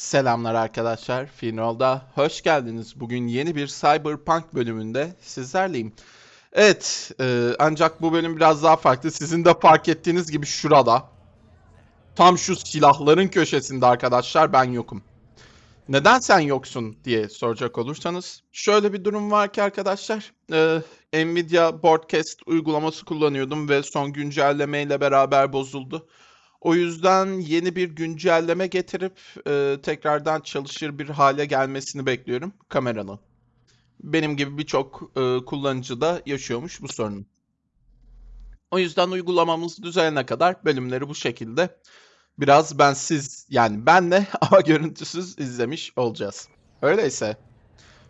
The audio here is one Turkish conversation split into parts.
Selamlar arkadaşlar. Finrol'da hoş geldiniz. Bugün yeni bir Cyberpunk bölümünde sizlerleyim. Evet, e, ancak bu bölüm biraz daha farklı. Sizin de fark ettiğiniz gibi şurada. Tam şu silahların köşesinde arkadaşlar ben yokum. Neden sen yoksun diye soracak olursanız. Şöyle bir durum var ki arkadaşlar. e, Nvidia Broadcast uygulaması kullanıyordum ve son güncellemeyle beraber bozuldu. O yüzden yeni bir güncelleme getirip e, tekrardan çalışır bir hale gelmesini bekliyorum kameranın. Benim gibi birçok e, kullanıcı da yaşıyormuş bu sorunu. O yüzden uygulamamız düzelene kadar bölümleri bu şekilde biraz bensiz yani benle ama görüntüsüz izlemiş olacağız. Öyleyse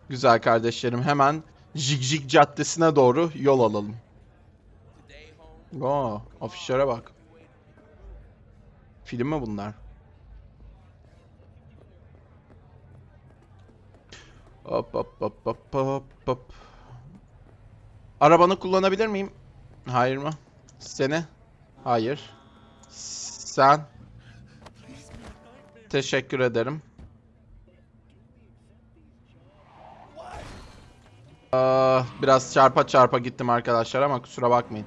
güzel kardeşlerim hemen Jig Jig Caddesi'ne doğru yol alalım. Oo, afişlere bak. Film mi bunlar? Hop hop hop hop hop hop. Arabanı kullanabilir miyim? Hayır mı? Seni? Hayır. Sen? Teşekkür ederim. Aa, biraz çarpa çarpa gittim arkadaşlar ama kusura bakmayın.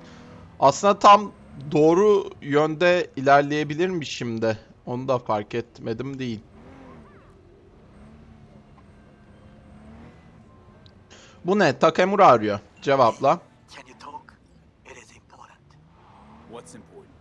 Aslında tam doğru yönde ilerleyebilirmişim de. Onu da fark etmedim değil. Bu ne? Takemura arıyor. Cevapla. Can you talk? It is important. What's important?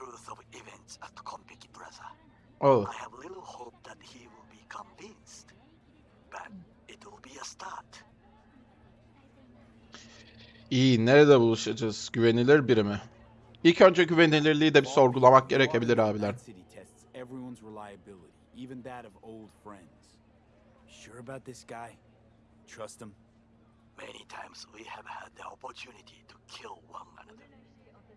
Truth of events at Konpeki Plaza. Oh. I have little hope that he will be convinced. But it will be a start. İyi, nerede buluşacağız? Güvenilir biri mi? İlk önce güvenilirliği de bir sorgulamak gerekebilir abiler. Sure about this guy? Trust him? Many times we have had the opportunity to kill one another.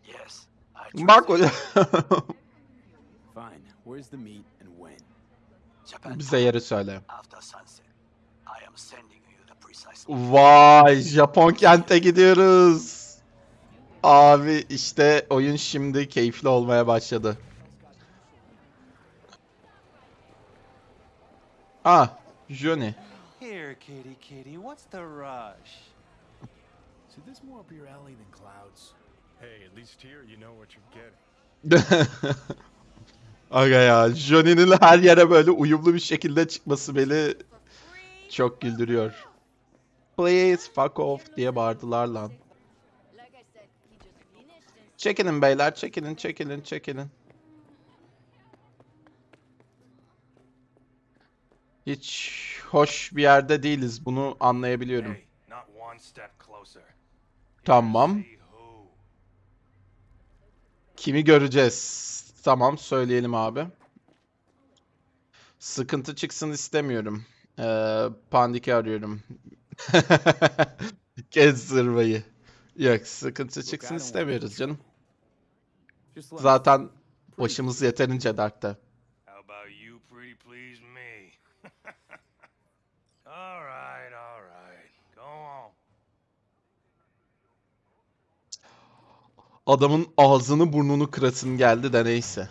Yes, I trust hocam. Fine. Where's the meet and when? Japan Bize time yeri söyle. after sunset. I am sending you the precise Vay, Japon kente gidiyoruz. Abi işte oyun şimdi keyifli olmaya başladı. Ah, Johnny. Here, kitty, kitty, what's the rush? So this more up your alley than clouds? Hey, at least here you know what you're getting. Aga ya, Johnny'nin her yere böyle uyumlu bir şekilde çıkması beni çok güldürüyor. Please fuck off diye bağırdılar lan. Çekilin beyler, çekilin, çekilin, çekilin. Hiç hoş bir yerde değiliz, bunu anlayabiliyorum. Tamam. Kimi göreceğiz? Tamam, söyleyelim abi. Sıkıntı çıksın istemiyorum. Ee, Pandik'i arıyorum. Kes zırvayı. Yok, sıkıntı çıksın istemiyoruz canım. Zaten başımız yeterince dertte. Adamın ağzını burnunu kırasın geldi de neyse.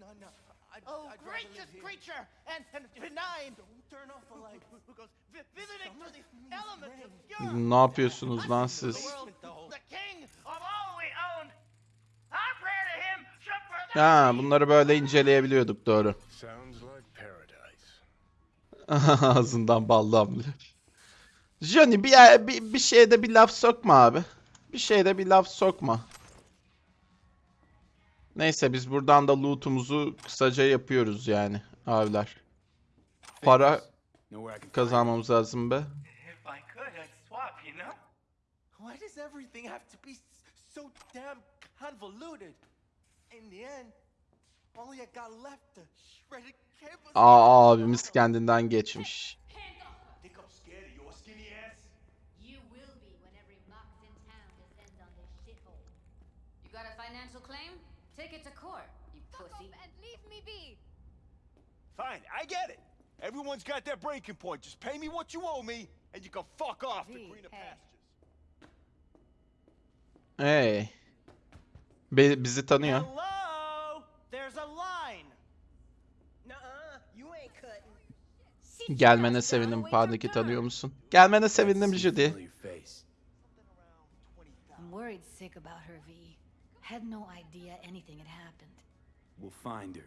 No, no. I'd, Oh, I'd rather gracious live here. creature and, and benign. Don't turn off the light. Who goes vi- visiting to the Someone elements of rain. Europe. Ne yapıyorsunuz lan siz? Ha, bunları böyle inceleyebiliyorduk doğru. Ağzından bal damlıyor. Johnny bir, bir, bir şeyde bir laf sokma abi. Bir şeyde bir laf sokma. Neyse biz buradan da loot'umuzu kısaca yapıyoruz yani abiler. Para kazanmamız lazım be. Does everything have to be so damn convoluted. In the end, all I got left the shredded campus. Aa abimiz kendinden geçmiş. I'm scared of your skinny ass? You will be when every mox in town descends on this shithole. You got a financial claim? Take it to court, you pussy. and leave me be. Fine, I get it. Everyone's got their breaking point. Just pay me what you owe me, and you can fuck off to V, greener hey. pastures. Hey. Be- bizi tanıyor. Gelmene sevindim. Pandik'i tanıyor musun? Gelmene sevindim Judy. I'm worried sick about her, V. Had no idea anything had happened. We'll find her.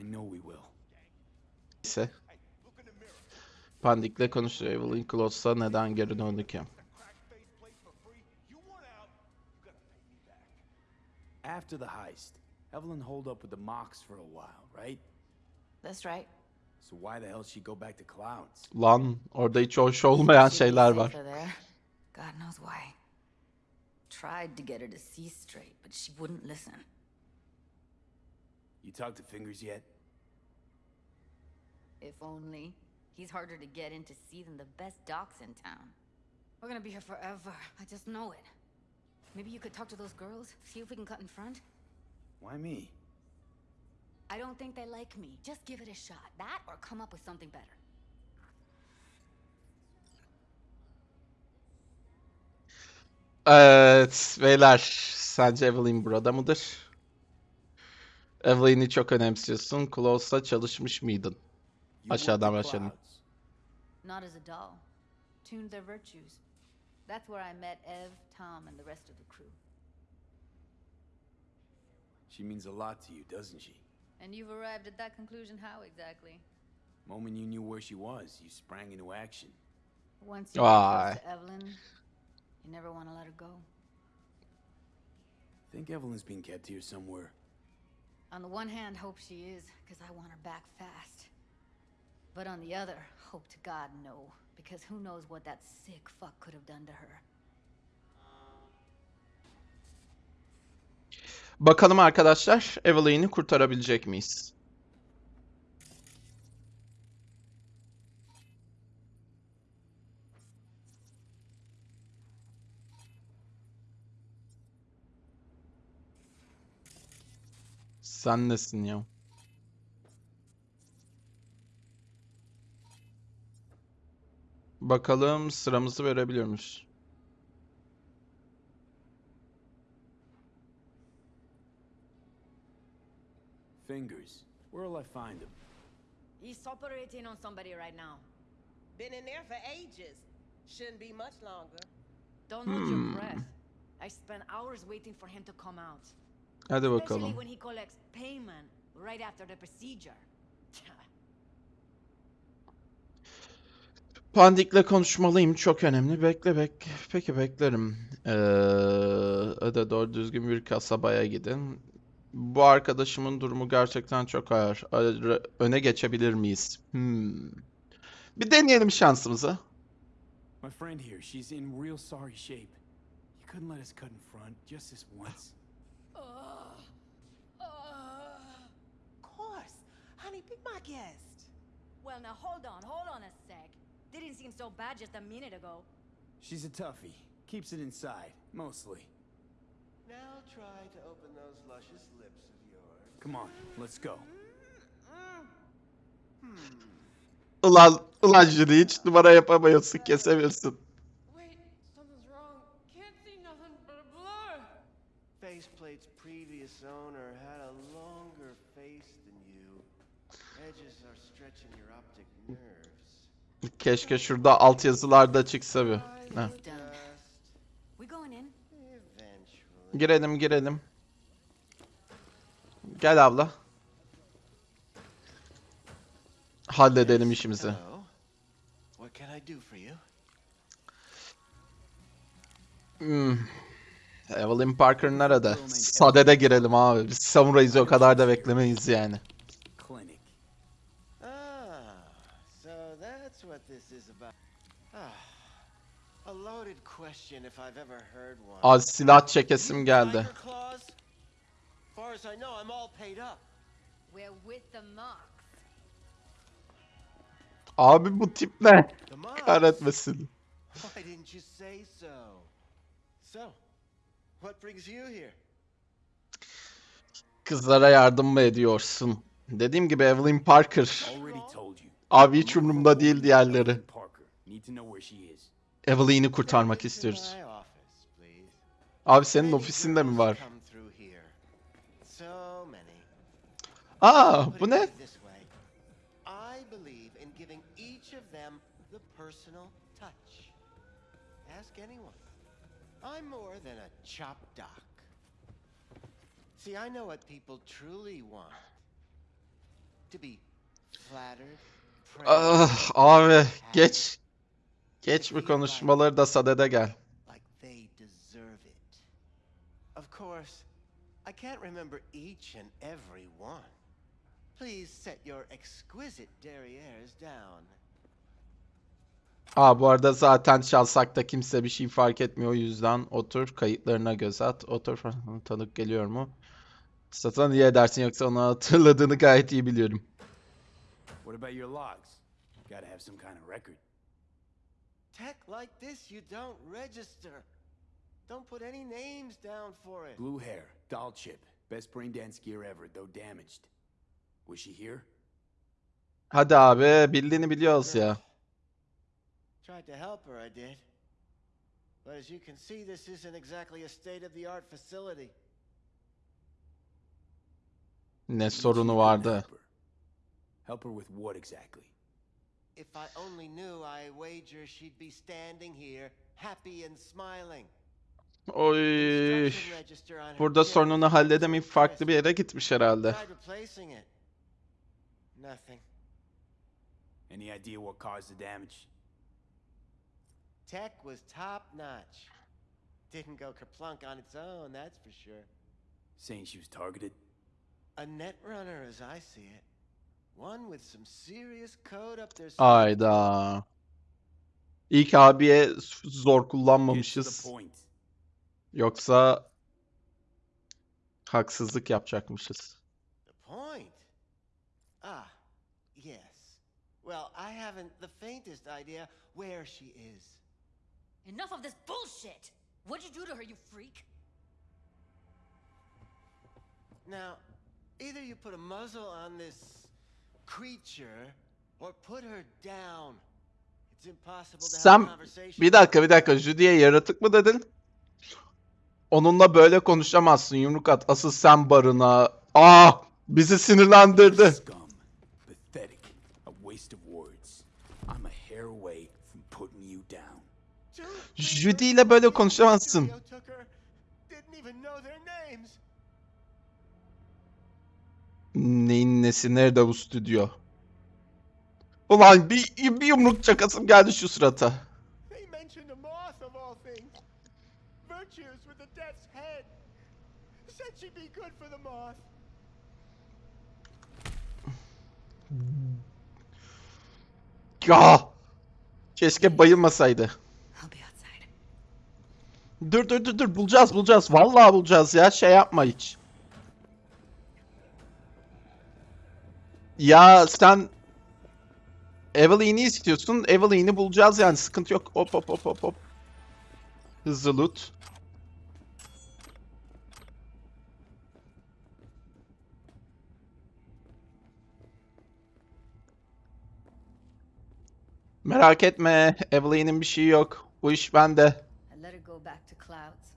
I know we will. Pandik'le konuşuyor. Evelyn Close'a neden geri döndü ki? After the heist, Evelyn holed up with the Mox for a while, right? That's right. So why the hell she go back to Clouds? Lan orada hiç hoş olmayan She'd be şeyler var. God knows why. Tried to get her to see straight, but she wouldn't listen. You talked to Fingers yet? If only. He's harder to get in to see than the best docs in town. We're gonna be here forever. I just know it. Maybe you could talk to those girls, see if we can cut in front? Why me? I don't think they like me. Just give it a shot. That or come up with something better. Evet beyler sence Evelyn burada mıdır? Evelyn'i çok önemsiyorsun. Close'la çalışmış mıydın? Aşağıdan başlayalım. Not as a doll. Tuned their virtues. That's where I met Ev, Tom, and the rest of the crew. She means a lot to you, doesn't she? And you've arrived at that conclusion how exactly? Moment you knew where she was, you sprang into action. Once you Why? to Evelyn, you never want to let her go. Think Evelyn's being kept here somewhere. On the one hand, hope she is, because I want her back fast. But on the other, hope to God no, because who knows what that sick fuck could have done to her. Bakalım arkadaşlar Evelyn'i kurtarabilecek miyiz? Sen nesin ya? Bakalım sıramızı verebiliyor muyuz? Fingers. Where'll I find him? He's operating on somebody right now. Been in there for ages. Shouldn't be much longer. Don't hold your breath. I spent hours waiting for him to come out. Hadi Especially bakalım. when he collects payment right after the procedure. Pandik'le konuşmalıyım. Çok önemli. Bekle bek. Peki beklerim. Ee, öde doğru düzgün bir kasabaya gidin. Bu arkadaşımın durumu gerçekten çok ağır. Öne geçebilir miyiz? Hmm. Bir deneyelim şansımızı. My friend here, she's in real sorry shape. You couldn't let us cut in front, just this once. Of course. Honey, be my guest. well, now hold on, hold on a sec. Didn't seem so bad just a minute ago. She's a toughie. Keeps it inside, mostly. Now try to open those luscious lips of yours. Come on, let's go. Ulan, ulan Judy hiç numara yapamıyorsun, kesemiyorsun. Keşke şurada altyazılarda çıksa bir. Eventually. Girelim girelim. Gel abla. Halledelim işimizi. Hmm. Evelyn Parker nerede? Sade'de girelim abi. Biz samurayız o kadar da beklemeyiz yani. Clinic. Ah, so that's what this is about. Ah, a loaded question if I've ever heard one. Az silah çekesim geldi. Tiger Claws? Far as I know, I'm all paid up. We're with the marks. Abi bu tip ne? Kahretmesin. Why didn't you say so? So, what brings you here? Kızlara yardım mı ediyorsun? Dediğim gibi Evelyn Parker. Abi hiç umurumda değil diğerleri. Evelyn'i kurtarmak istiyoruz. Abi senin ofisinde mi var? Aa bu ne? I'm more than a chop doc. See, I know what people truly want. To be flattered, Ah, abi geç. Geç bu konuşmaları da sadede gel. Of course, I can't remember each and every one. Please set your exquisite derrieres down. Aa bu arada zaten çalsak da kimse bir şey fark etmiyor o yüzden otur kayıtlarına göz at. Otur tanık geliyor mu? Satın niye edersin yoksa onu hatırladığını gayet iyi biliyorum. What about your logs? Gotta have some kind of record. Tech like this, you don't register. Don't put any names down for it. Blue hair, doll chip. Best brain dance gear ever, though damaged. Was she here? Hadi abi bildiğini biliyoruz ya. Tried to help her, I did. But as you can see, this isn't exactly a state-of-the-art facility. Ne sorunu vardı. Help her. With what exactly? If I only knew, I wager she'd be standing here, happy and smiling. Oy. Instruction register on her Burada chair sorununu was halledemeyip so farklı bir crisp. yere gitmiş herhalde. Replacing it. Nothing. Any idea what caused the damage? Tech was top notch. Didn't go kerplunk on its own, that's for sure. Saying she was targeted? A net runner as I see it. Ayda. İlk abiye zor kullanmamışız. Yoksa haksızlık yapacakmışız. Ah, yes. Well, I haven't the faintest idea where she is. Enough of this bullshit! What'd you do to her, you freak? Now, either you put a muzzle on this creature or put her down. It's impossible to have a Sen conversation. bir dakika bir dakika Judy'ye yaratık mı dedin? Onunla böyle konuşamazsın yumruk at. Asıl sen barına. Ah bizi sinirlendirdi. Scum. Pathetic. A waste of words. I'm a hair away from putting you down. Two Judy ile böyle konuşamazsın. studio took her, didn't even know their Neyin nesi nerede bu stüdyo? Ulan bir, bir yumruk çakasım geldi şu surata. Ya! Keşke bayılmasaydı. Dur dur dur dur bulacağız bulacağız. Vallahi bulacağız ya şey yapma hiç. Ya sen Evelyn'i istiyorsun. Evelyn'i bulacağız yani sıkıntı yok. Hop hop hop hop hop. Hızlı loot. Merak etme. Evelyn'in bir şeyi yok. Bu iş bende. I let her go back to Clouds.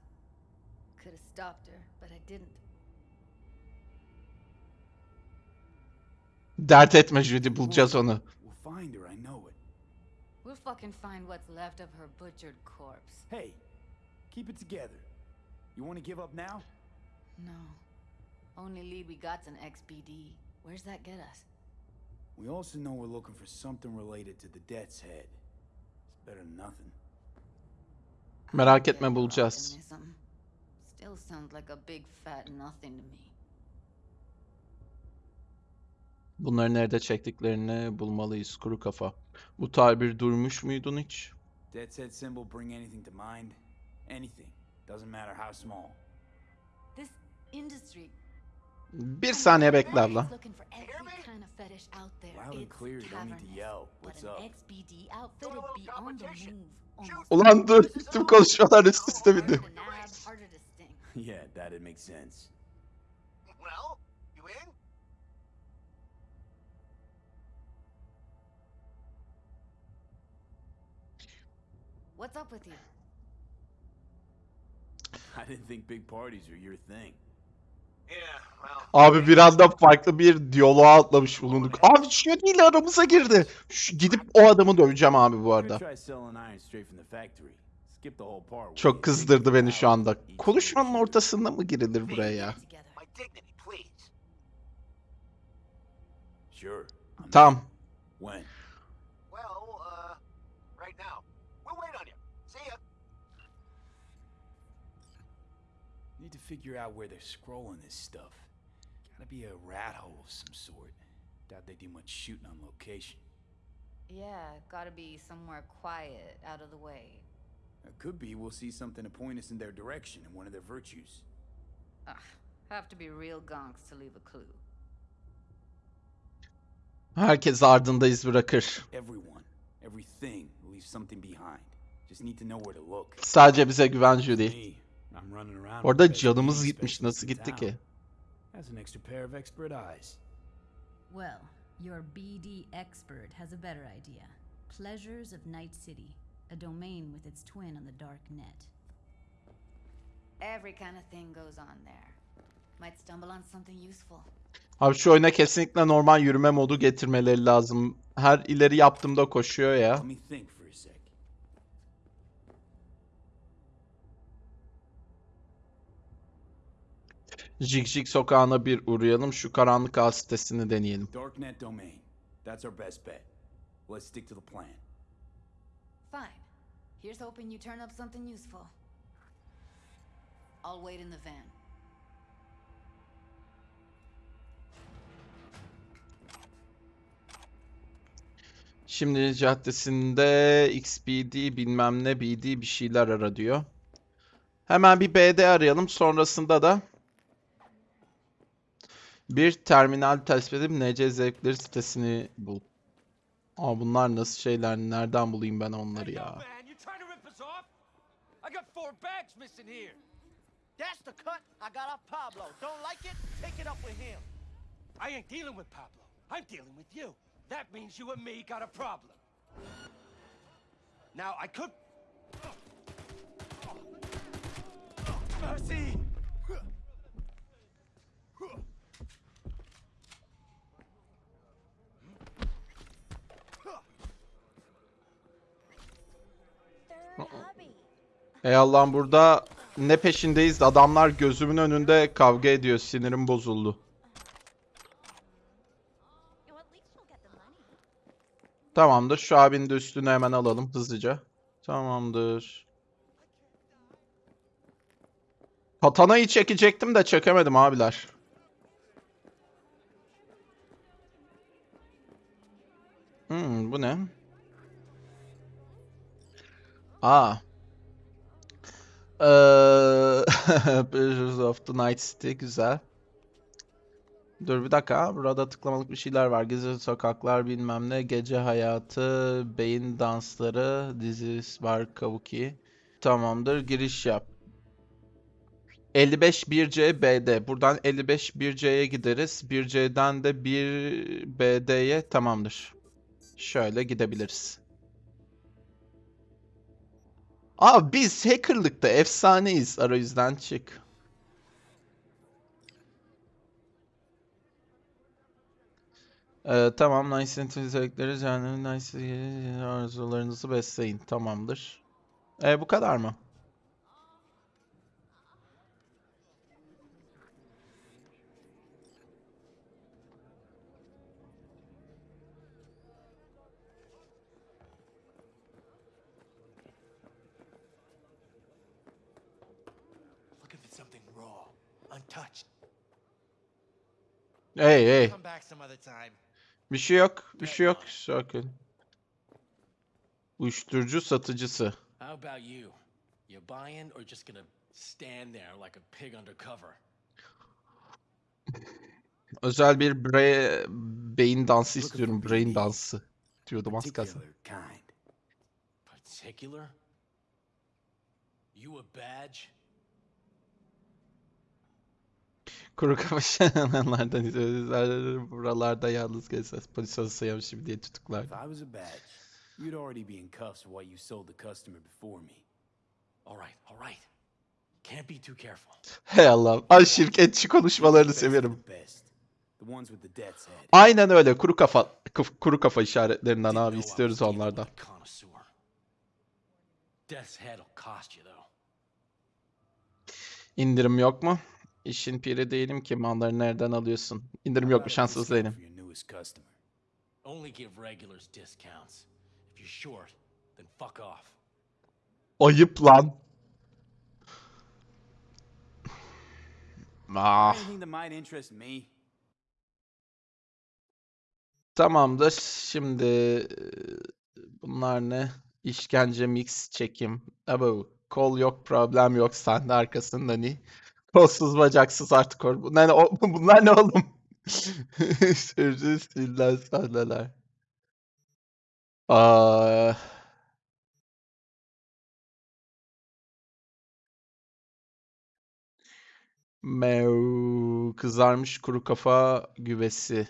Could have stopped her, but I didn't. Dert etme Judy bulacağız onu. We'll find her, I know it. We'll fucking find what's left of her butchered corpse. Hey, keep it together. You want to give up now? No. Only lead we got's an XBD. Where's that get us? We also know we're looking for something related to the Death's Head. It's better than nothing. Merak etme Dead bulacağız. organism. Still sounds like a big fat nothing to me. Bunları nerede çektiklerini bulmalıyız kuru kafa. Bu tabir duymuş muydun hiç? Dead set symbol bring anything to mind? Anything. Doesn't matter how small. This industry. Bir saniye bekle abla. Ulan dur. Tüm konuşmalar üst üste bindi. yeah, that'd make sense. Well, What's up with you? I didn't think big parties were your thing. Yeah, well. Abi bir anda farklı bir diyaloğa atlamış bulunduk. Abi şu değil aramıza girdi. Şu, gidip o adamı döveceğim abi bu arada. Çok kızdırdı beni şu anda. Konuşmanın ortasında mı girilir buraya ya? Tamam. When? Well, uh, right now. Need to figure out where they're scrolling this stuff. Gotta be a rat hole of some sort. Doubt they do much shooting on location. Yeah, gotta be somewhere quiet, out of the way. It could be we'll see something to point us in their direction and one of their virtues. Ugh, have to be real gonks to leave a clue. Herkes ardında iz bırakır. Everyone, everything leaves something behind. Just need to know where to look. Sadece bize güven Judy. Me, I'm running around with Orada canımız gitmiş. Nasıl gitti ki? Has an extra pair of expert eyes. Well, your BD expert has a better idea. Pleasures of Night City, a domain with its twin on the dark net. Every kind of thing goes on there. Might stumble on something useful. Abi şu oyuna kesinlikle normal yürüme modu getirmeleri lazım. Her ileri yaptığımda koşuyor ya. Let me think for a sec. Jig Jig sokağına bir uğrayalım. Şu karanlık ağ sitesini deneyelim. Darknet domain. That's our best bet. Let's stick to the plan. Fine. Here's hoping you turn up something useful. I'll wait in the van. Şimdi caddesinde XBD bilmem ne BD bir şeyler ara diyor. Hemen bir BD arayalım. Sonrasında da bir terminal tespit edip NC zevkleri sitesini bul. Aa bunlar nasıl şeyler? Nereden bulayım ben onları ya? That's the cut I got off Pablo. Don't like it? Take it up with him. I ain't dealing with Pablo. I'm dealing with you. That means you and me got a problem. Now, I could... Mercy! Ey Allah'ım burada ne peşindeyiz? Adamlar gözümün önünde kavga ediyor. Sinirim bozuldu. Tamamdır. Şu abinin de üstünü hemen alalım hızlıca. Tamamdır. Katana'yı çekecektim de çekemedim abiler. Hmm, bu ne? Aa. Pleasures of the Night City güzel. Dur bir dakika. Burada tıklamalık bir şeyler var. Gizli sokaklar bilmem ne. Gece hayatı, beyin dansları, dizi var Kabuki. Tamamdır. Giriş yap. 55 1C BD. Buradan 55 1C'ye gideriz. 1C'den de 1 BD'ye tamamdır. Şöyle gidebiliriz. Abi biz hackerlıkta efsaneyiz. Arayüzden çık. Ee, tamam, nice özellikleri yani nice arzularınızı besleyin. Tamamdır. Ee, bu kadar mı? Looking for something raw, untouched. Hey hey. Come back some other time. Bir şey yok. Bir şey yok. Sakin. Uyuşturucu satıcısı. How about you? You buying or just gonna stand there like a pig undercover? Özel bir bre beyin dansı istiyorum. Brain dansı. Diyordum az kalsın. Particular? You a badge? Kuru kafa izliyoruz. Buralarda yalnız gezmez. Polis saymışım diye tutuklar. If I was a badge, you'd already be in cuffs what you sold the customer before me. All right, all right. Can't be too careful. Hey Allah'ım. Ay şirketçi konuşmalarını seviyorum. Aynen öyle. Kuru kafa kuru kafa işaretlerinden abi istiyoruz onlardan. İndirim yok mu? İşin piri değilim ki malları nereden alıyorsun? İndirim yok a Şanssız değilim. Ayıp lan. Ah, tamamdır. Şimdi e, bunlar ne? İşkence mix çekim. Abo, kol yok, problem yok. Sahne arkasında ne? Kolsuz bacaksız artık or. Bunlar ne, o- bunlar ne oğlum? Sürücü stilden sahneler. Aa, Mev, kızarmış kuru kafa güvesi.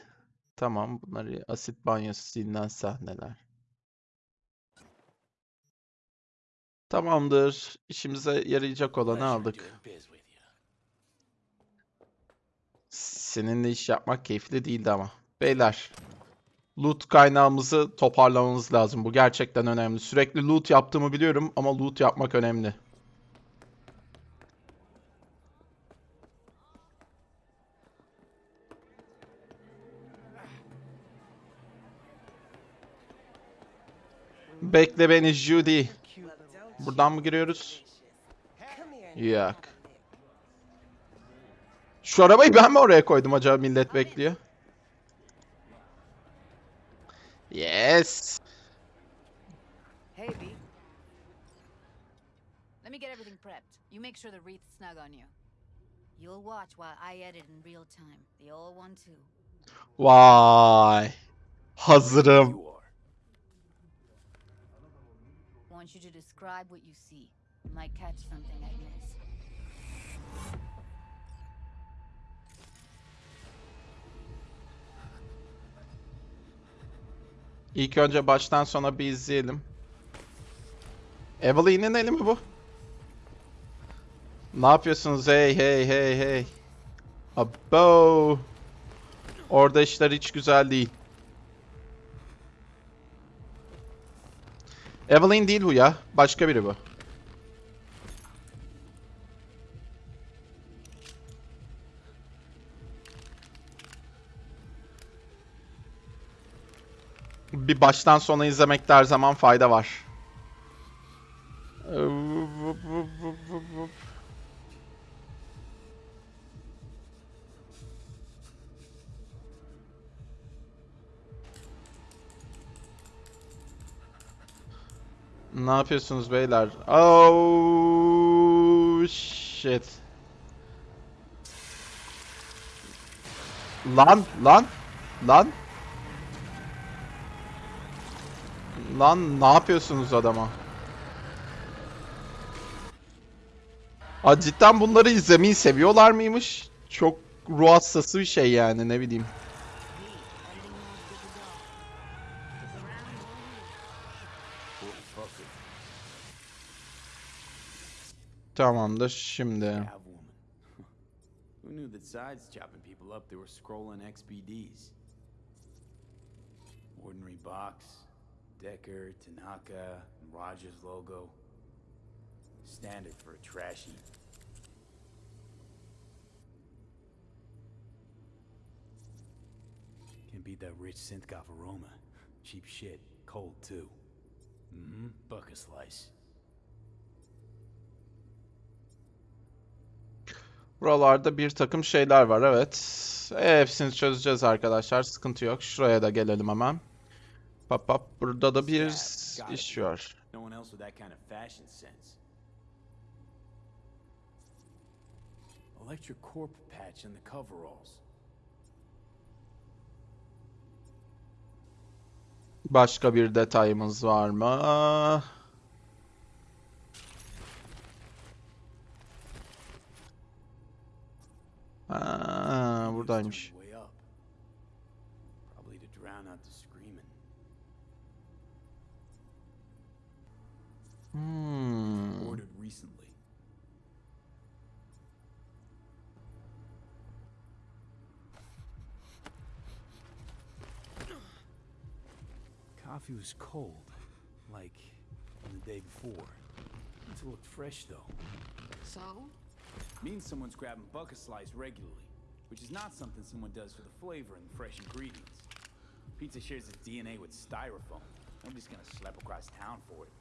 Tamam, bunları asit banyosu silinen sahneler. Tamamdır. İşimize yarayacak olanı aldık. doing biz with you. Seninle iş yapmak keyifli değildi ama. Beyler, loot kaynağımızı toparlamamız lazım. Bu gerçekten önemli. Sürekli loot yaptığımı biliyorum ama loot yapmak önemli. Bekle beni Judy. Buradan mı giriyoruz? Yok. Şu arabayı ben mi oraya koydum acaba millet bekliyor? Yes. Hey, B. Let me get everything prepped. You make sure the wreath's snug on you. You'll watch while I edit in real time. The old one, too. Vay. Hazırım. Want you to describe what you see. You might catch something I miss. İlk önce baştan sona bir izleyelim. Evelyn'in eli mi bu? Ne yapıyorsunuz? Hey hey hey hey. Abo. Orada işler hiç güzel değil. Evelyn değil bu ya. Başka biri bu. Bir baştan sona izlemekte her zaman fayda var. Ne yapıyorsunuz beyler? Oh shit. Lan lan lan. Lan ne yapıyorsunuz adama? Aa, cidden bunları izlemeyi seviyorlar mıymış? Çok ruh hastası bir şey yani ne bileyim. Tamamdır şimdi. Who knew that sides chopping people up, they were scrolling XBDs? Ordinary box, Decker, Tanaka, and Rogers logo. Standard for a trash heap. Beat that rich synth aroma. Cheap shit. Cold too. Mm-hmm. Buck a slice. Buralarda bir takım şeyler var evet. E, hepsini çözeceğiz arkadaşlar. Sıkıntı yok. Şuraya da gelelim hemen. Pap pap. Burada da bir iş var. Electric corp patch in the coveralls. Başka bir detayımız var mı? Ha, buradaymış. Hmm. Ordered recently. Coffee was cold, like the day before. It looked fresh though. So? Means someone's grabbing bucket slice regularly, which is not something someone does for the flavor and fresh ingredients. Pizza shares its DNA with styrofoam. Nobody's gonna slap across town for it.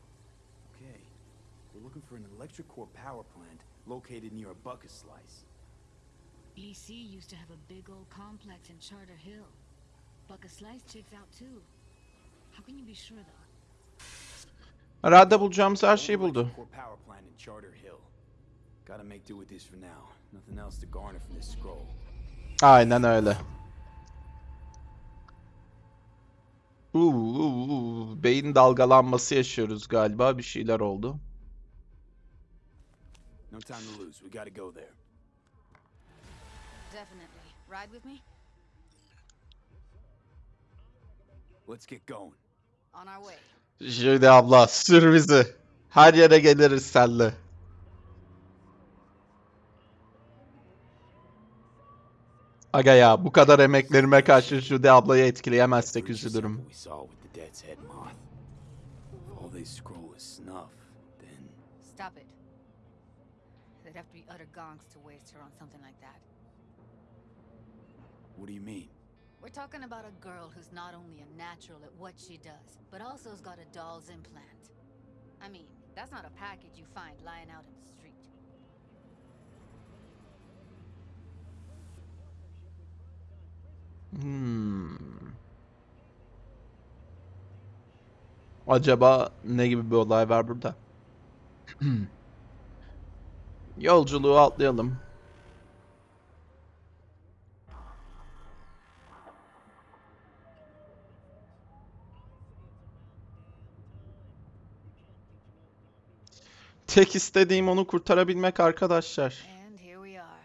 Okay, we're looking for an electric core power plant located near a bucket slice. EC used to have a big old complex in Charter Hill. Bucket Slice checks out too. How can you be sure though? Herhalde bulacağımız her şeyi Only buldu. electric core power plant in Charter Hill. Gotta make do with this for now. Nothing else to garner from this scroll. Aynen öyle. Uuu, uuu, beyin dalgalanması yaşıyoruz galiba. Bir şeyler oldu. No time to lose. We gotta go there. Definitely. Ride with me? Let's get going. On our way. Jüri abla sür bizi. Her yere geliriz senle. Aga ya bu kadar emeklerime karşı Jüri ablayı etkileyemezsek üzülürüm. Stop it. They'd have to be utter gonks to waste her on something like that. what do you mean? We're talking about a girl who's not only a natural at what she does, but also has got a doll's implant. I mean, that's not a package you find lying out in the street. Hmm. Acaba ne gibi bir olay var burada? Yolculuğu atlayalım. Tek istediğim onu kurtarabilmek arkadaşlar. And here we are.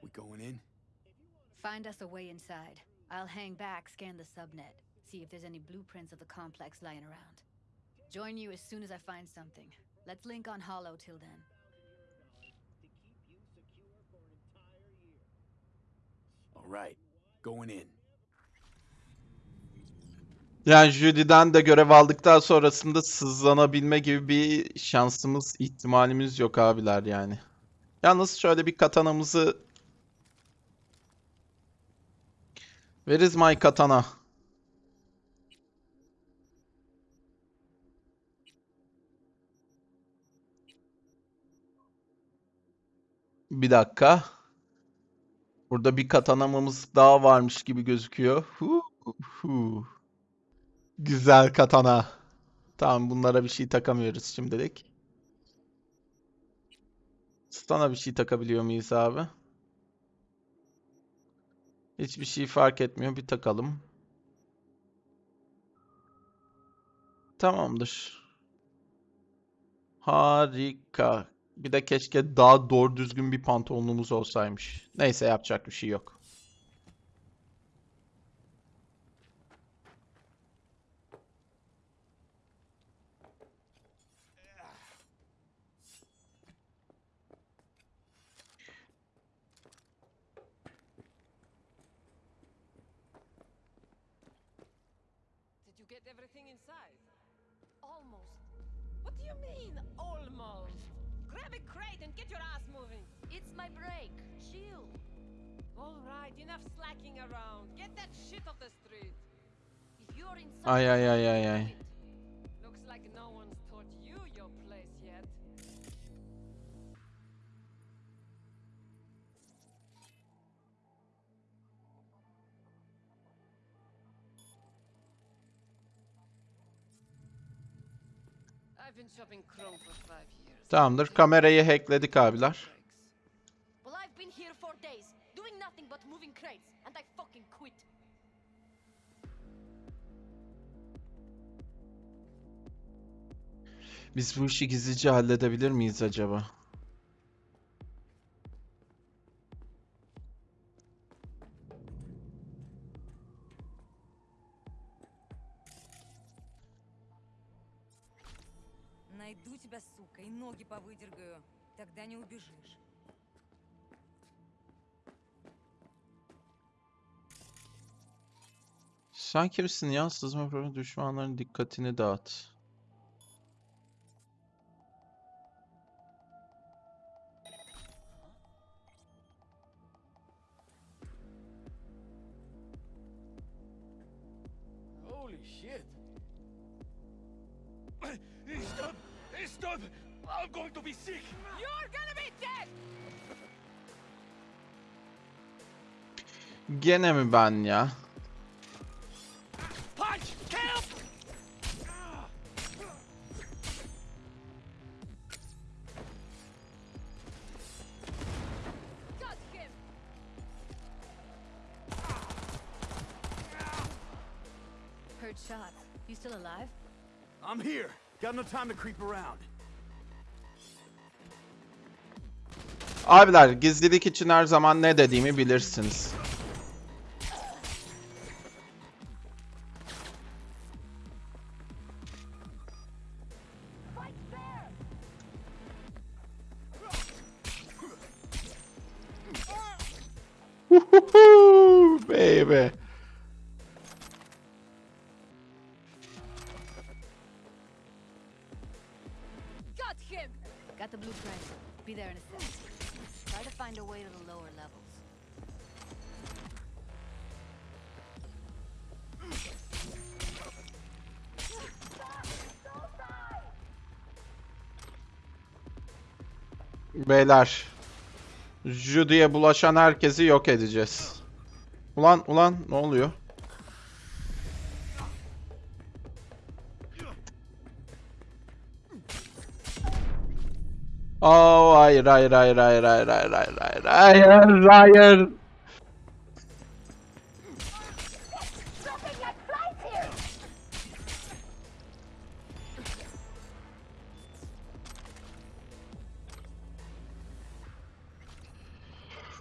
We going in? Find us a way inside. I'll hang back, scan the subnet, see if there's any blueprints of the complex lying around. Join you as soon as I find something. Let's link on Hollow till then. All right. Going in. Yani Judy'den de görev aldıktan sonrasında sızlanabilme gibi bir şansımız, ihtimalimiz yok abiler yani. Yalnız şöyle bir katanamızı... Where is my katana? Bir dakika. Burada bir katanamız daha varmış gibi gözüküyor. Hu, hu. Güzel katana. Tamam bunlara bir şey takamıyoruz şimdilik. Stun'a bir şey takabiliyor muyuz abi? Hiçbir şey fark etmiyor. Bir takalım. Tamamdır. Harika. Bir de keşke daha doğru düzgün bir pantolonumuz olsaymış. Neyse yapacak bir şey yok. Ay ay ay ay ay. Tamamdır. Kamerayı hackledik abiler. Biz bu işi gizlice halledebilir miyiz acaba? Найду тебя, сука, и ноги повыдергаю. Тогда не убежишь. Sen kimsin ya? Sızma programı düşmanların dikkatini dağıt. Gene mi ben ya? Shots. You still alive? I'm here. Got no time to creep around. Abiler gizlilik için her zaman ne dediğimi bilirsiniz. Him! Got the blueprint. Be there in a sec. Try to find a way to the lower levels. Beyler. Judy'ye bulaşan herkesi yok edeceğiz. Ulan ulan ne oluyor? Oh hayır hayır hayır hayır hayır hayır hayır hayır hayır hayır.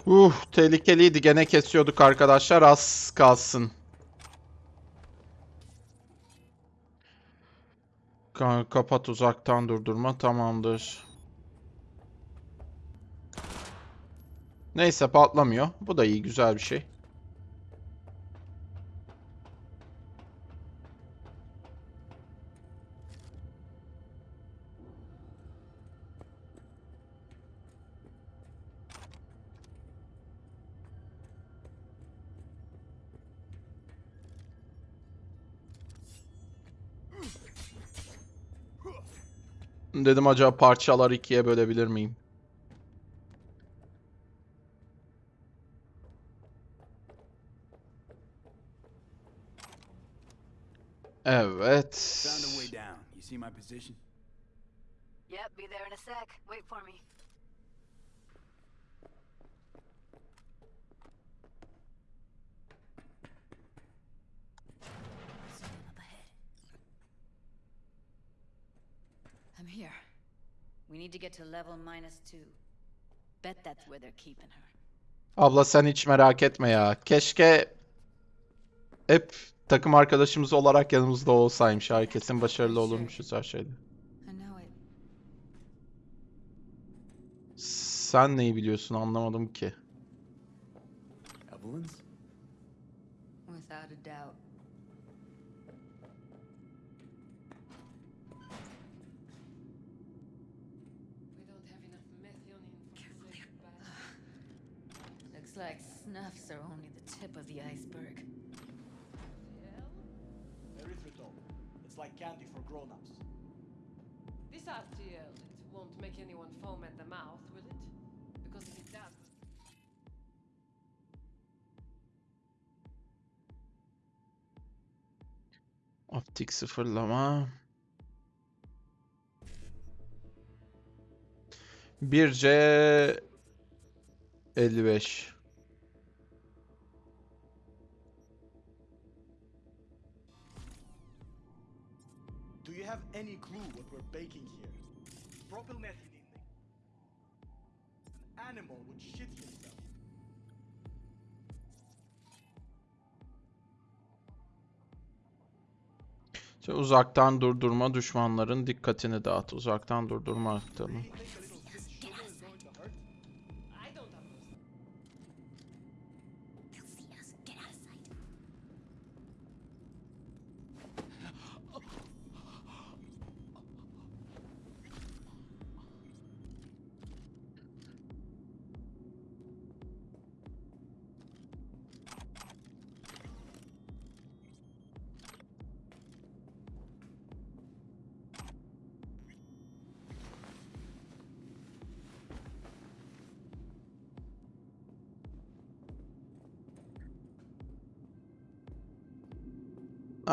Uh tehlikeliydi gene kesiyorduk arkadaşlar az kalsın. Ka- kapat uzaktan durdurma tamamdır. Neyse patlamıyor. Bu da iyi güzel bir şey. Dedim acaba parçalar ikiye bölebilir miyim? Oh, evet. Found a way down. You see my position? Yep, be there in a sec. Wait for me. Up ahead. I'm here. We need to get to level minus two. Bet that's where they're keeping her. Abla sen hiç merak etme ya. Keşke hep takım arkadaşımız olarak yanımızda olsaymış. Her kesin başarılı olurmuşuz her şeyde. Sen neyi biliyorsun anlamadım ki. Evelyn's? Without a doubt. Looks like snuffs are only the tip of the iceberg. It's like candy for grown-ups. This RTL, it won't make anyone foam at the mouth, will it? Because if it does... Optik sıfırlama. Birce 55. İşte uzaktan durdurma düşmanların dikkatini dağıt. Uzaktan durdurma aktarımı.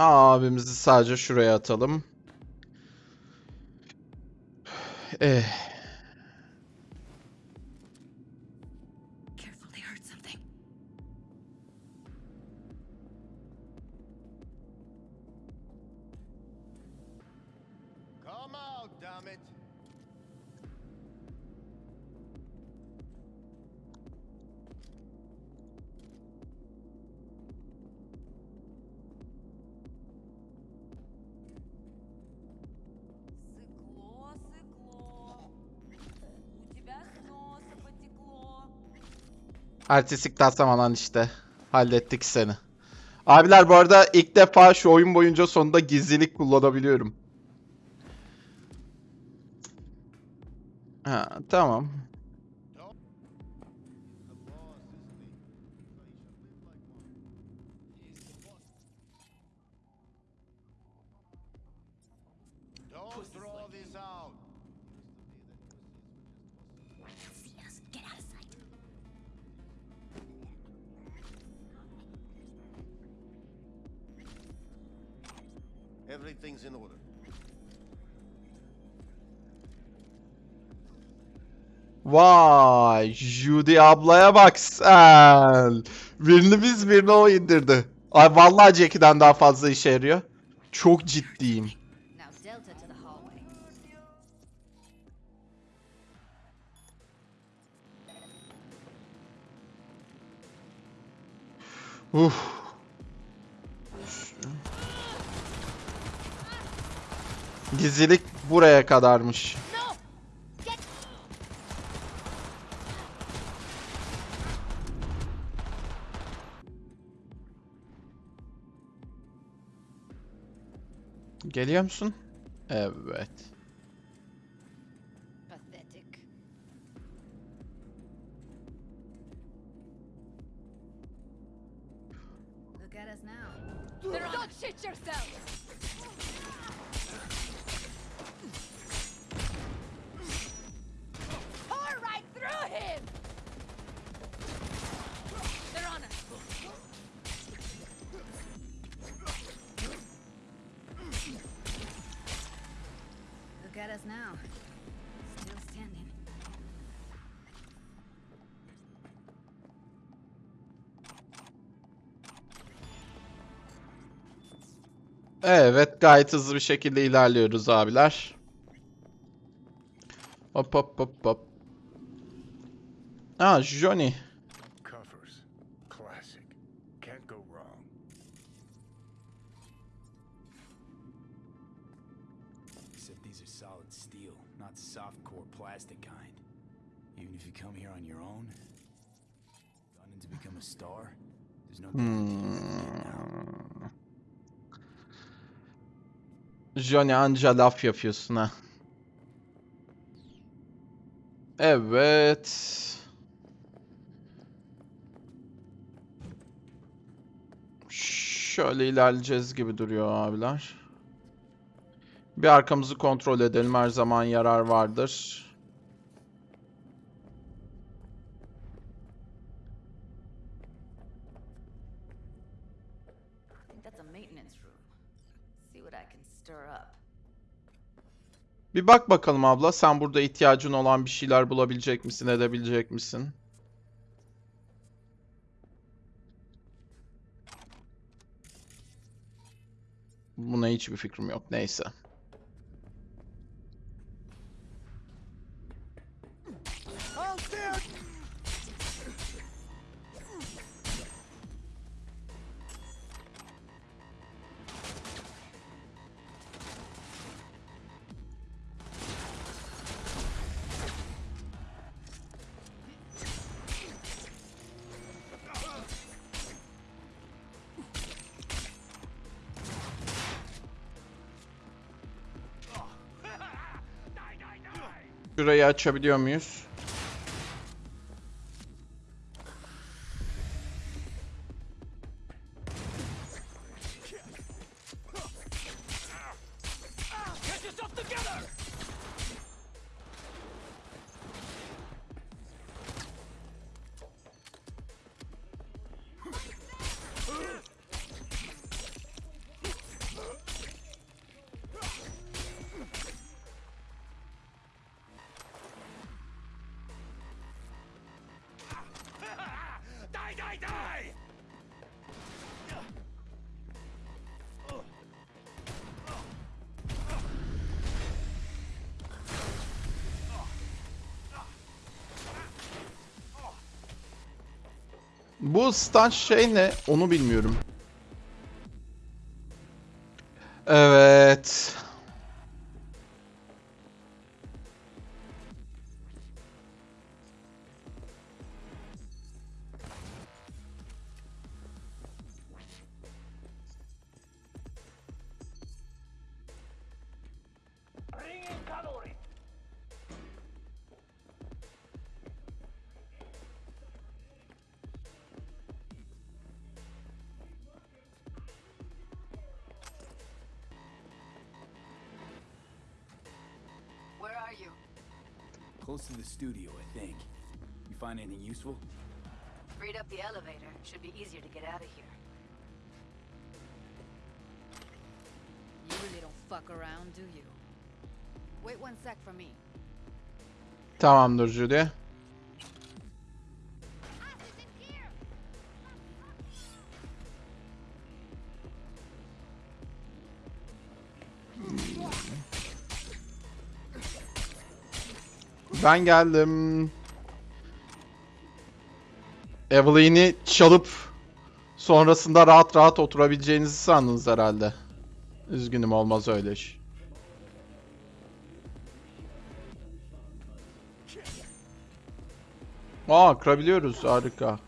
Abimizi sadece şuraya atalım. Eh. Artistik tasamalan işte. Hallettik seni. Abiler bu arada ilk defa şu oyun boyunca sonunda gizlilik kullanabiliyorum. Ha, tamam. Everything's in order. Vay, Judy ablaya bak sen. Birini biz birini o indirdi. Ay vallahi Jackie'den daha fazla işe yarıyor. Çok ciddiyim. Uf. Gizlilik buraya kadarmış. Geliyor musun? Evet. Gayet hızlı bir şekilde ilerliyoruz abiler. Hop hop hop hop. Aa, Johnny. Covers. Classic. Can't go wrong. Except these are solid steel, not soft core plastic kind. Even if you come here on your own, gunning to become a star, there's no guarantee you're gonna get out. Hmm. Johnny anca laf yapıyorsun ha. Evet. Şöyle ilerleyeceğiz gibi duruyor abiler. Bir arkamızı kontrol edelim. Her zaman yarar vardır. Bir bak bakalım abla. Sen burada ihtiyacın olan bir şeyler bulabilecek misin, edebilecek misin? Buna hiçbir fikrim yok. Neyse. Şurayı açabiliyor muyuz? Bu stun şey ne? Onu bilmiyorum. Close to the studio, I think. You find anything useful? Freed up the elevator. Should be easier to get out of here. You really don't fuck around, do you? Wait one sec for me. Tamamdır Judy. Ben geldim. Evelyn'i çalıp sonrasında rahat rahat oturabileceğinizi sandınız herhalde. Üzgünüm olmaz öyle iş. Aa kırabiliyoruz harika.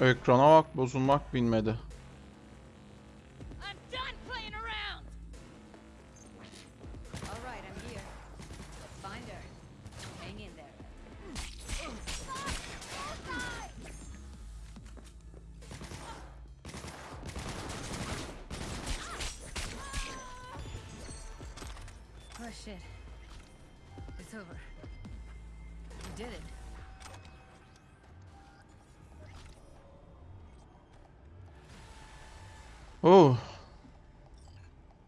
Ekrana bak bozulmak bilmedi.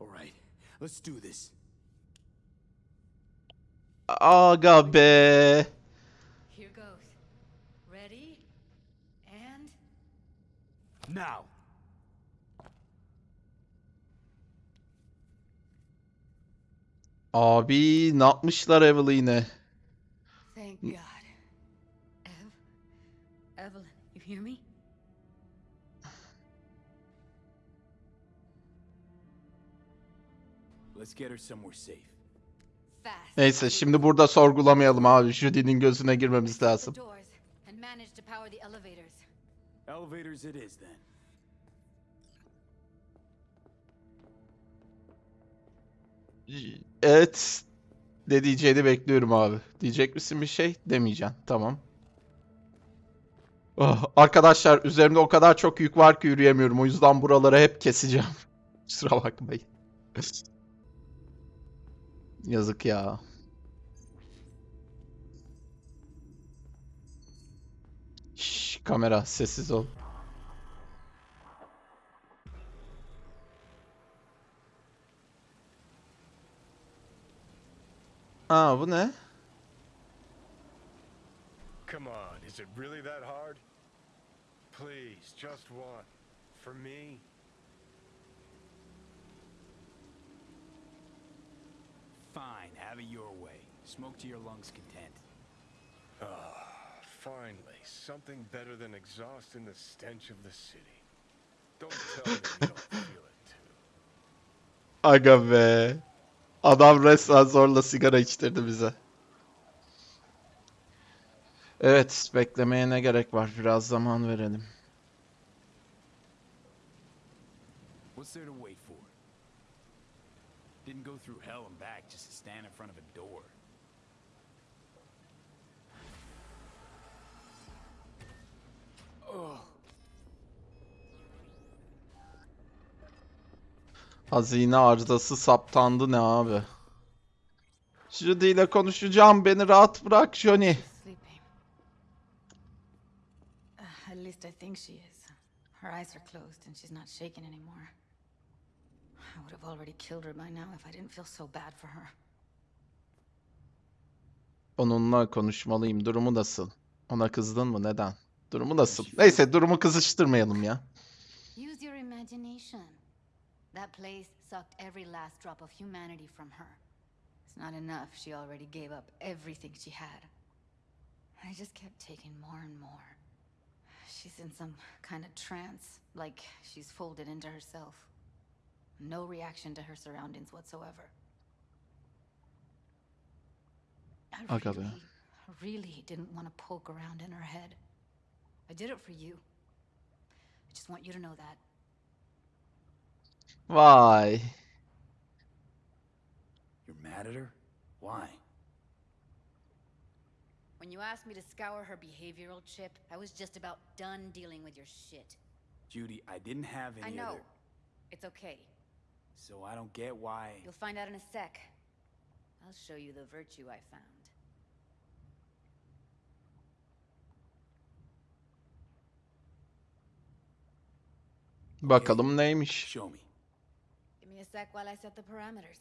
All right, let's do this. Aga be. Here goes. Ready? And Now! Abi ne yapmışlar Evelyn'e? Thank God. Ev? Evelyn, you hear me? Let's get her somewhere safe. Fast. Neyse şimdi burada sorgulamayalım abi. Judy'nin gözüne girmemiz lazım. doors and manage to power the elevators. Elevators it is then. Evet. Ne diyeceğini bekliyorum abi. Diyecek misin bir şey? Demeyeceğim. Tamam. Oh, arkadaşlar üzerimde o kadar çok yük var ki yürüyemiyorum. O yüzden buraları hep keseceğim. Kusura bakmayın. Yazık ya. Şş, kamera sessiz ol. Aa bu ne? Come on, is it really that hard? Please, just one. For me? Fine, have it your way. Smoke to your lungs' content. Ah, finally, something better than exhaust in the stench of the city. Don't tell me you don't feel it too. Aga be. Adam resmen zorla sigara içtirdi bize. Evet, beklemeye ne gerek var? Biraz zaman verelim. What's there to wait for? Didn't go through hell and back just to stand in front of a door. Ugh. Hazine arızası saptandı ne abi? Judy ile konuşacağım. Beni rahat bırak Johnny. Uh, at least I think she is. Her eyes are closed and she's not shaking anymore. I would have already killed her by now if I didn't feel so bad for her. Onunla konuşmalıyım. Durumu nasıl? Ona kızdın mı? Neden? Durumu nasıl? Neyse durumu kızıştırmayalım ya. Use your imagination. That place sucked every last drop of humanity from her. It's not enough. She already gave up everything she had. I just kept taking more and more. She's in some kind of trance, like she's folded into herself. No reaction to her surroundings whatsoever. I really, really didn't want to poke around in her head. I did it for you. I just want you to know that. Vay. You're mad at her? Why? When you asked me to scour her behavioral chip, I was just about done dealing with your shit. Judy, I didn't have any I know. other... It's okay. So I don't get why... You'll find out in a sec. I'll show you the virtue I found. Bakalım neymiş? Show me. Give me a sec while I set the parameters.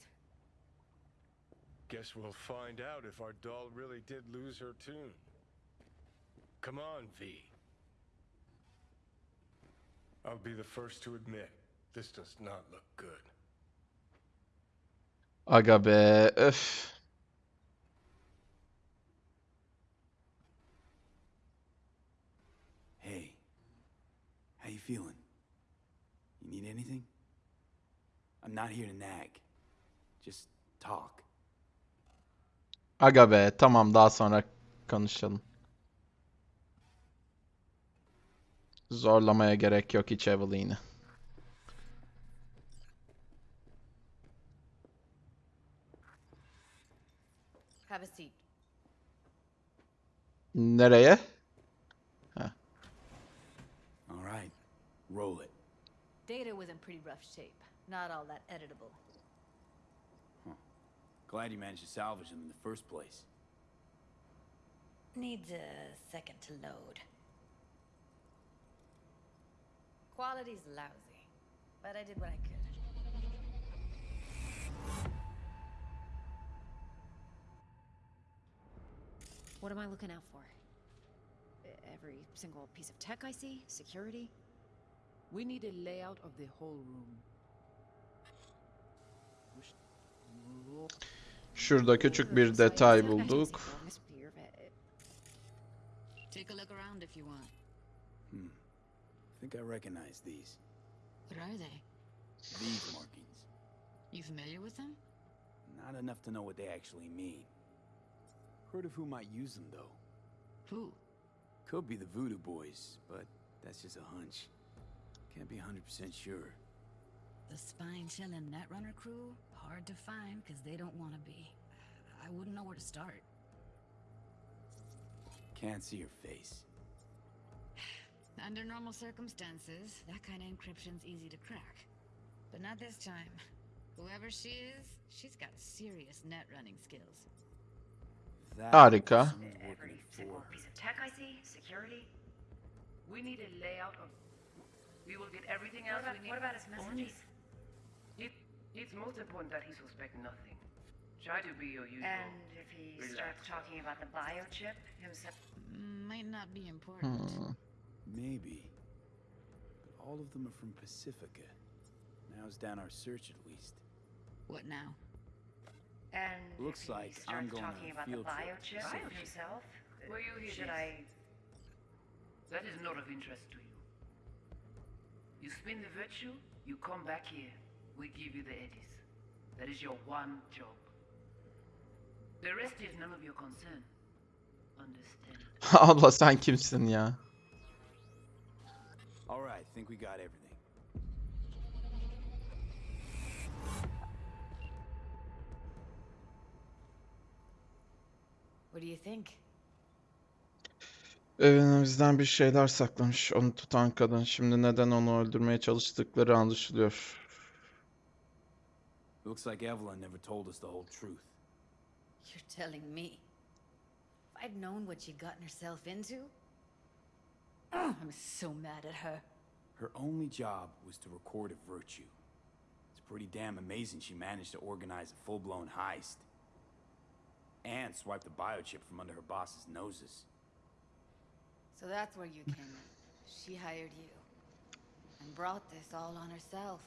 Guess we'll find out if our doll really did lose her tune. Come on, V. I'll be the first to admit, this does not look good. Aga be. Öf. Hey. How you feeling? You need anything? I'm not here to nag. Just talk. Aga be. Tamam daha sonra konuşalım. Zorlamaya gerek yok hiç Evelyn'i. Have a seat. Nereye? All right. Roll it. Data was in pretty rough shape. Not all that editable. Glad you managed to salvage them in the first place. Needs a second to load. Quality's lousy, but I did what I could. What am I looking out for? Every single piece of tech I see? Security? We need a layout of the whole room. Şurada küçük bir detay bulduk. Take a look around if you want. Hmm. I think I recognize these. What are they? These markings. You familiar with them? Not enough to know what they actually mean. Heard of who might use them, though. Who? Could be the Voodoo Boys, but that's just a hunch. Can't be 100% sure. The spine chilling Netrunner crew? Hard to find because they don't want to be. I wouldn't know where to start. Can't see her face. Under normal circumstances, that kind of encryption's easy to crack. But not this time. Whoever she is, she's got serious net running skills. That Harika. Every single piece of tech I see, security. We need a layout of. We will get everything else What about- we need. what about his only- messages? It, it's most important that he suspect nothing. Try to be your usual. And if he Relax. starts talking about the biochip himself. Might not be important. Hmm. Maybe. But all of them are from Pacifica. Narrows down our search at least. What now? And Looks if he like starts I'm going on talking a about field the biochip Biochip? himself. Were you here Should? I? That is not of interest to you. You spin the virtue, you come back here. We give you the eddies. That is your one job. The rest is none of your concern. Understand? Abla sen kimsin ya? Alright, think we got everything. What do you think? Bizden bir şeyler saklamış onu tutan kadın. Şimdi neden onu öldürmeye çalıştıkları anlaşılıyor. Looks like Evelyn never told us the whole truth. You're telling me. If I'd known what she'd gotten herself into. I'm so mad at her. Her only job was to record a virtue. It's pretty damn amazing she managed to organize a full-blown heist. And swipe the biochip from under her boss's noses. So that's where you came in. She hired you. And brought this all on herself.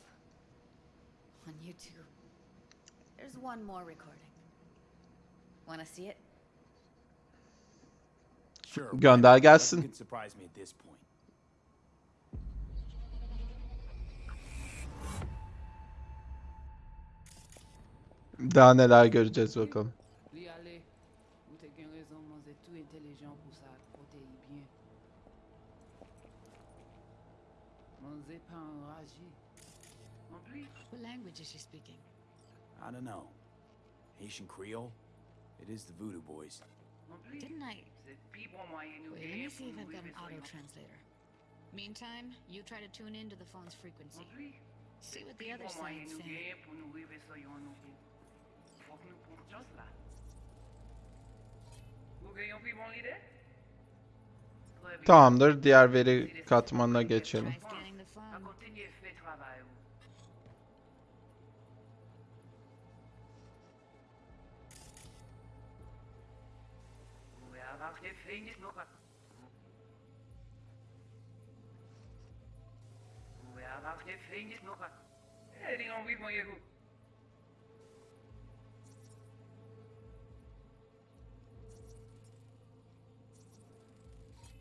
On you two. There's one more recording. Wanna see it? Sure. Gönder gelsin. Can surprise me at this point. Daha neler göreceğiz bakalım. What language is she speaking? I don't know. Haitian Creole? It is the Voodoo Boys. Didn't I... Wait, let me see if I've got an auto-translator. Meantime, you try to tune into the phone's frequency. See what the other side's saying. Tamamdır. Diğer veri katmanına geçelim. Vous avez fini nog wat. Vous avez fini nog wat. Eh, die gaan wie van je goed.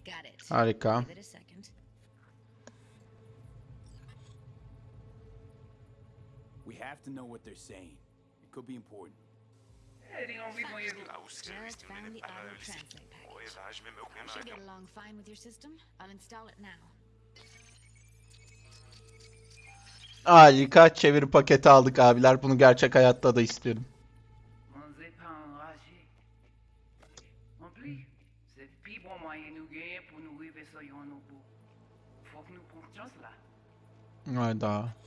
Got it. Harika. Give it a second. We have to know what they're saying. It could be important. Die gaan wie van je goed. Just found the auto translate package. I should get along fine with your system. I'll install it now. Harika. Çeviri paketi aldık abiler. Bunu gerçek hayatta da istiyorum. On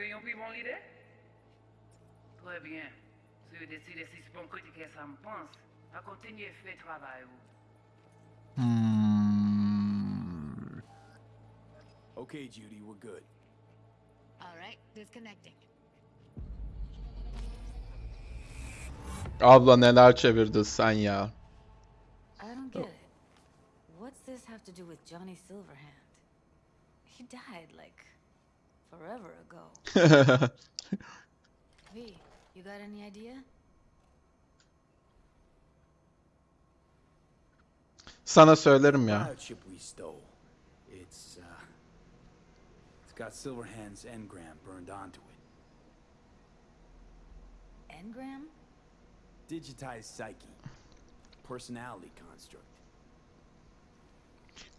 Vous gagnez plus bon l'idée? Très bien. Si vous décidez si c'est bon critiquer ça me pense, à continuer fait travail. vous. Hmm. Okay, Judy, we're good. All right, disconnecting. Abla neler çevirdin sen ya. I don't get it. What's this have to do with Johnny Silverhand? He died, like, forever ago. V, you got any idea? Sana söylerim ya. Biochip we stole. It's uh, it's got Silverhand's engram burned onto it. Engram? Digitized psyche, personality construct.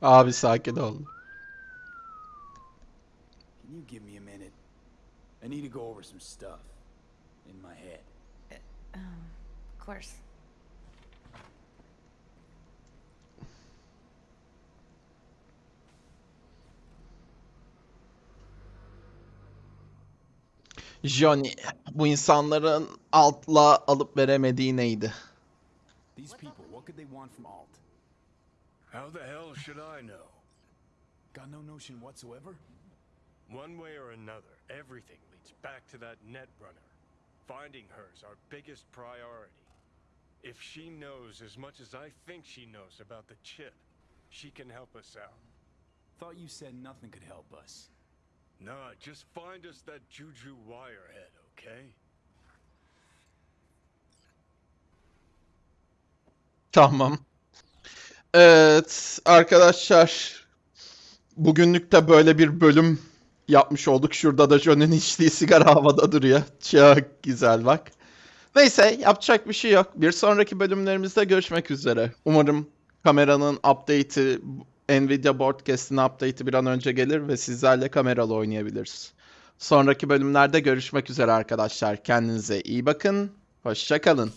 Abi sakin ol. Can you give me a minute? I need to go over some stuff in my head. Um, of course. Johnny, bu insanların altla alıp veremediği neydi? These people, what could they want from Alt? How the hell should I know? Got no notion whatsoever? One way or another, everything leads back to that Netrunner. Finding her's our biggest priority. If she knows as much as I think she knows about the chip, she can help us out. Thought you said nothing could help us. Nah, just find us that Juju Wirehead, okay? Tamam. Evet arkadaşlar. Bugünlük de böyle bir bölüm yapmış olduk. Şurada da John'un içtiği sigara havada duruyor. Çok güzel bak. Neyse yapacak bir şey yok. Bir sonraki bölümlerimizde görüşmek üzere. Umarım kameranın update'i, Nvidia Broadcast'in update'i bir an önce gelir ve sizlerle kameralı oynayabiliriz. Sonraki bölümlerde görüşmek üzere arkadaşlar. Kendinize iyi bakın. Hoşça kalın.